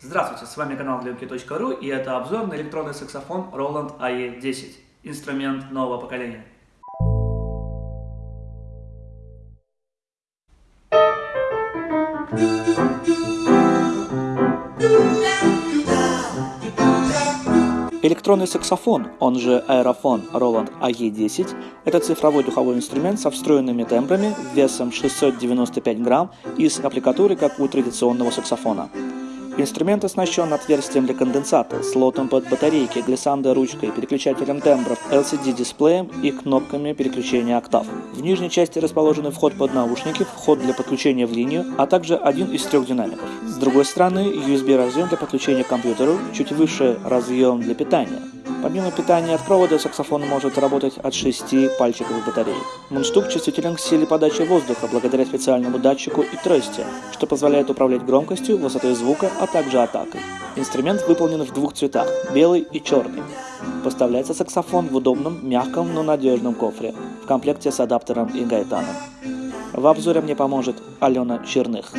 Здравствуйте, с вами канал Glimki.ru и это обзор на электронный саксофон Roland AE10, инструмент нового поколения. Электронный саксофон, он же аэрофон Roland AE10, это цифровой духовой инструмент со встроенными тембрами весом 695 грамм и с аппликатурой, как у традиционного саксофона. Инструмент оснащен отверстием для конденсата, слотом под батарейки, глиссандой ручкой, переключателем тембров, LCD-дисплеем и кнопками переключения октав. В нижней части расположены вход под наушники, вход для подключения в линию, а также один из трех динамиков. С другой стороны USB разъем для подключения к компьютеру, чуть выше разъем для питания. Помимо питания от провода, саксофон может работать от 6 пальчиковых батарей. Мундштук чувствителен к силе подачи воздуха благодаря специальному датчику и трости, что позволяет управлять громкостью, высотой звука, а также атакой. Инструмент выполнен в двух цветах – белый и черный. Поставляется саксофон в удобном, мягком, но надежном кофре, в комплекте с адаптером и гайтаном. В обзоре мне поможет Алена Черных.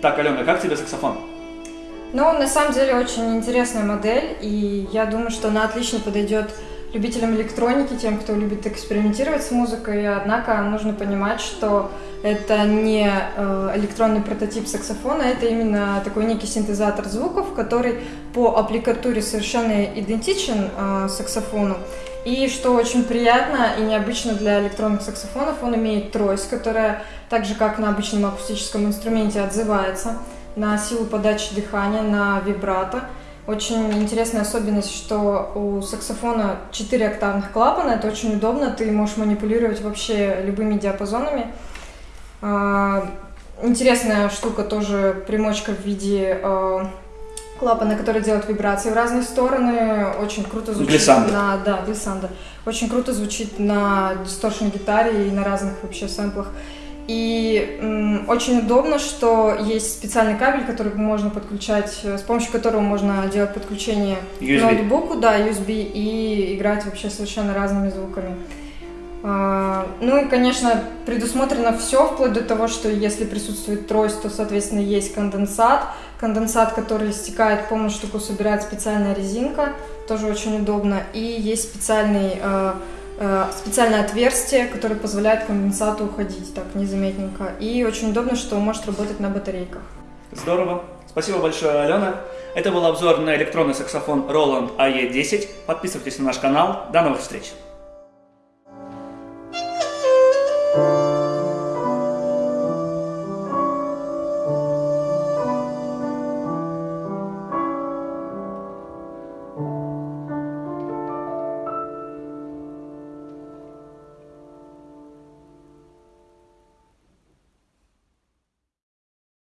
Итак, Алена, как тебе саксофон? Ну, на самом деле, очень интересная модель, и я думаю, что она отлично подойдет любителям электроники, тем, кто любит экспериментировать с музыкой, однако нужно понимать, что это не э, электронный прототип саксофона, это именно такой некий синтезатор звуков, который по аппликатуре совершенно идентичен э, саксофону. И что очень приятно и необычно для электронных саксофонов, он имеет трость, которая так же как на обычном акустическом инструменте отзывается на силу подачи дыхания, на вибрато. Очень интересная особенность, что у саксофона 4 октавных клапана, это очень удобно, ты можешь манипулировать вообще любыми диапазонами. А, интересная штука тоже примочка в виде а, клапана, который делает вибрации в разные стороны. Очень круто звучит глиссанда. на да, глиссанда. Очень круто звучит на дисторшн гитаре и на разных вообще сэмплах. И м, очень удобно, что есть специальный кабель, который можно подключать, э, с помощью которого можно делать подключение USB. к ноутбуку, да, USB, и играть вообще совершенно разными звуками. А, ну и, конечно, предусмотрено все, вплоть до того, что если присутствует трость, то, соответственно, есть конденсат. Конденсат, который стекает, полную штуку собирает специальная резинка, тоже очень удобно. И есть специальный, э, э, специальное отверстие, которое позволяет конденсату уходить так незаметненько. И очень удобно, что может работать на батарейках. Здорово. Спасибо большое, Алена. Это был обзор на электронный саксофон Roland AE10. Подписывайтесь на наш канал. До новых встреч.